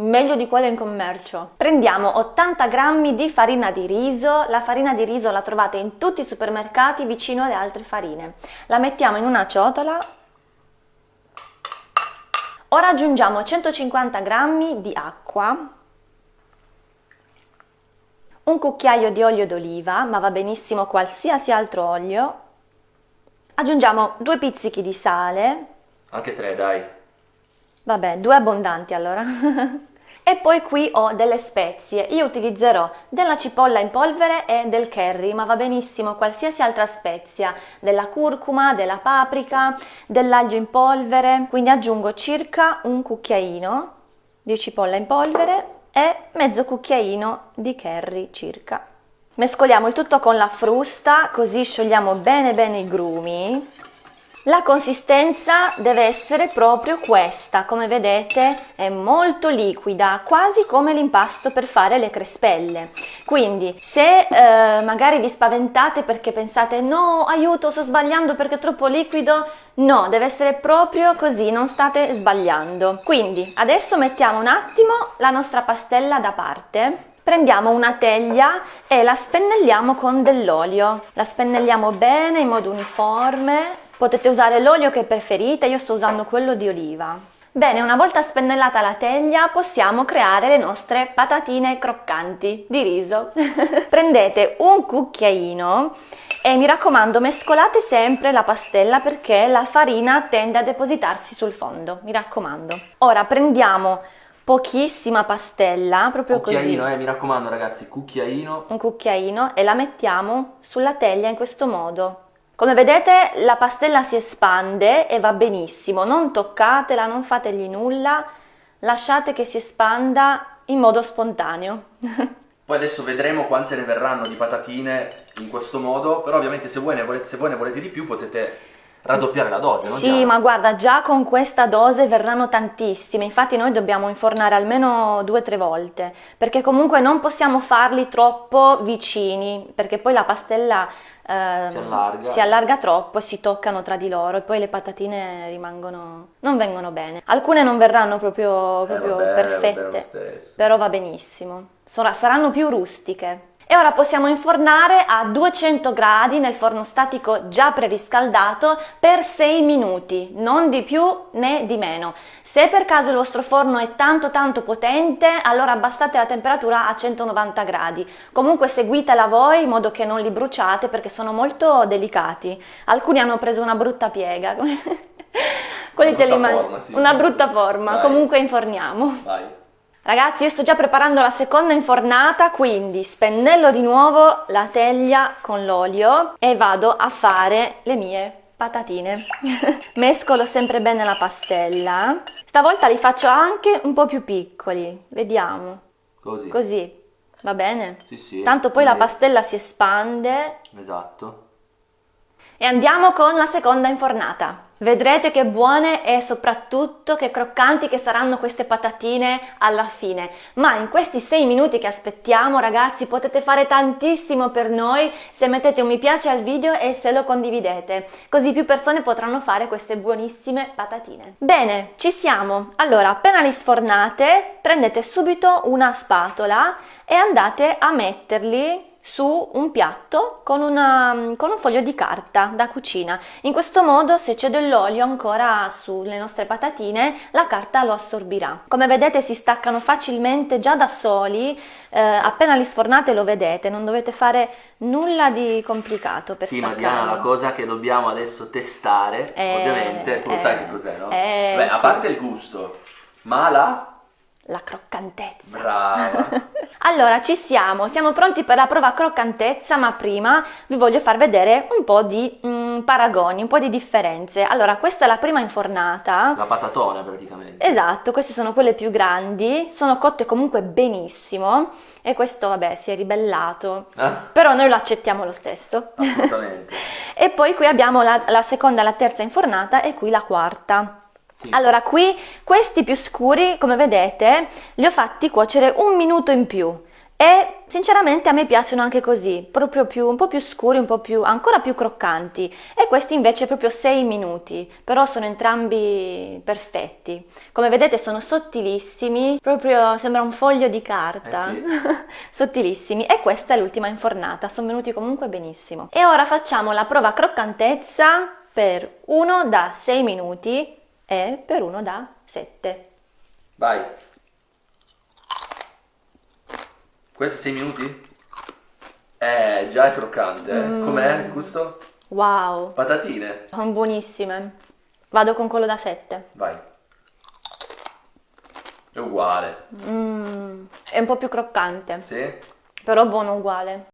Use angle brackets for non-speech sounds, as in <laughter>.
meglio di quelle in commercio. Prendiamo 80 g di farina di riso, la farina di riso la trovate in tutti i supermercati vicino alle altre farine. La mettiamo in una ciotola. Ora aggiungiamo 150 g di acqua, un cucchiaio di olio d'oliva, ma va benissimo qualsiasi altro olio, aggiungiamo due pizzichi di sale, anche tre dai, vabbè due abbondanti allora, <laughs> e poi qui ho delle spezie, io utilizzerò della cipolla in polvere e del curry, ma va benissimo qualsiasi altra spezia, della curcuma, della paprika, dell'aglio in polvere, quindi aggiungo circa un cucchiaino di cipolla in polvere e mezzo cucchiaino di curry circa. Mescoliamo il tutto con la frusta così sciogliamo bene bene i grumi. La consistenza deve essere proprio questa, come vedete è molto liquida, quasi come l'impasto per fare le crespelle. Quindi se eh, magari vi spaventate perché pensate no aiuto sto sbagliando perché è troppo liquido, no deve essere proprio così, non state sbagliando. Quindi adesso mettiamo un attimo la nostra pastella da parte prendiamo una teglia e la spennelliamo con dell'olio. La spennelliamo bene in modo uniforme Potete usare l'olio che preferite, io sto usando quello di oliva. Bene, una volta spennellata la teglia possiamo creare le nostre patatine croccanti di riso. <laughs> Prendete un cucchiaino e mi raccomando mescolate sempre la pastella perché la farina tende a depositarsi sul fondo, mi raccomando. Ora prendiamo pochissima pastella, proprio cucchiaino, così. eh, mi raccomando ragazzi, cucchiaino. Un cucchiaino e la mettiamo sulla teglia in questo modo. Come vedete la pastella si espande e va benissimo, non toccatela, non fategli nulla, lasciate che si espanda in modo spontaneo. <laughs> Poi adesso vedremo quante ne verranno di patatine in questo modo, però ovviamente se voi ne volete, se voi ne volete di più potete raddoppiare la dose, no? Sì, ma guarda, già con questa dose verranno tantissime, infatti noi dobbiamo infornare almeno due o tre volte, perché comunque non possiamo farli troppo vicini, perché poi la pastella eh, si, allarga. si, allarga. troppo e si toccano tra di loro e poi le patatine rimangono, non vengono bene. Alcune non verranno proprio, proprio eh, vabbè, perfette, però va benissimo, saranno più rustiche e ora possiamo infornare a 200 gradi nel forno statico già preriscaldato per 6 minuti, non di più né di meno. Se per caso il vostro forno è tanto tanto potente, allora abbassate la temperatura a 190 gradi. Comunque seguitela voi in modo che non li bruciate perché sono molto delicati. Alcuni hanno preso una brutta piega. <laughs> Quelli una brutta forma, sì. Una brutta forma, Vai. comunque inforniamo. Vai. Ragazzi io sto già preparando la seconda infornata quindi spennello di nuovo la teglia con l'olio e vado a fare le mie patatine. <laughs> Mescolo sempre bene la pastella. Stavolta li faccio anche un po' più piccoli. Vediamo. Così. Così. Va bene? Sì, sì, tanto poi la pastella si espande. Esatto e andiamo con la seconda infornata Vedrete che buone e soprattutto che croccanti che saranno queste patatine alla fine. Ma in questi 6 minuti che aspettiamo ragazzi potete fare tantissimo per noi se mettete un mi piace al video e se lo condividete. Così più persone potranno fare queste buonissime patatine. Bene, ci siamo. Allora, appena li sfornate prendete subito una spatola e andate a metterli su un piatto con, una, con, un foglio di carta da cucina. In questo modo se c'è dell'olio ancora sulle nostre patatine la carta lo assorbirà. Come vedete si staccano facilmente già da soli, eh, appena li sfornate lo vedete, non dovete fare nulla di complicato per sì, staccarlo. Sì, ma Diana, la cosa che dobbiamo adesso testare, eh, ovviamente, tu eh, sai che cos'è, no? Eh, Beh, a parte il gusto, ma la la croccantezza. Brava! <laughs> allora, ci siamo, siamo pronti per la prova croccantezza, ma prima vi voglio far vedere un po' di mm, paragoni, un po' di differenze. Allora, questa è la prima infornata. La patatona praticamente. Esatto, queste sono quelle più grandi, sono cotte comunque benissimo e questo, vabbè, si è ribellato, eh? però noi lo accettiamo lo stesso. Assolutamente. <laughs> e poi qui abbiamo la, la seconda, la terza infornata e qui la quarta. Sì. Allora qui questi più scuri come vedete li ho fatti cuocere un minuto in più e sinceramente a me piacciono anche così, proprio più, un po' più scuri, un po' più, ancora più croccanti e questi invece proprio 6 minuti, però sono entrambi perfetti. Come vedete sono sottilissimi, proprio sembra un foglio di carta, Eh sì. <laughs> sottilissimi e questa è l'ultima infornata, sono venuti comunque benissimo. E ora facciamo la prova croccantezza per uno da 6 minuti e per uno da 7. Vai. Questi 6 minuti? Eh, già è croccante. eh. Mm. Com'è il gusto? Wow, Patatine. sono buonissime. Vado con quello da 7. Vai. È uguale. Mm, è un po' più croccante, Sì? però buono uguale.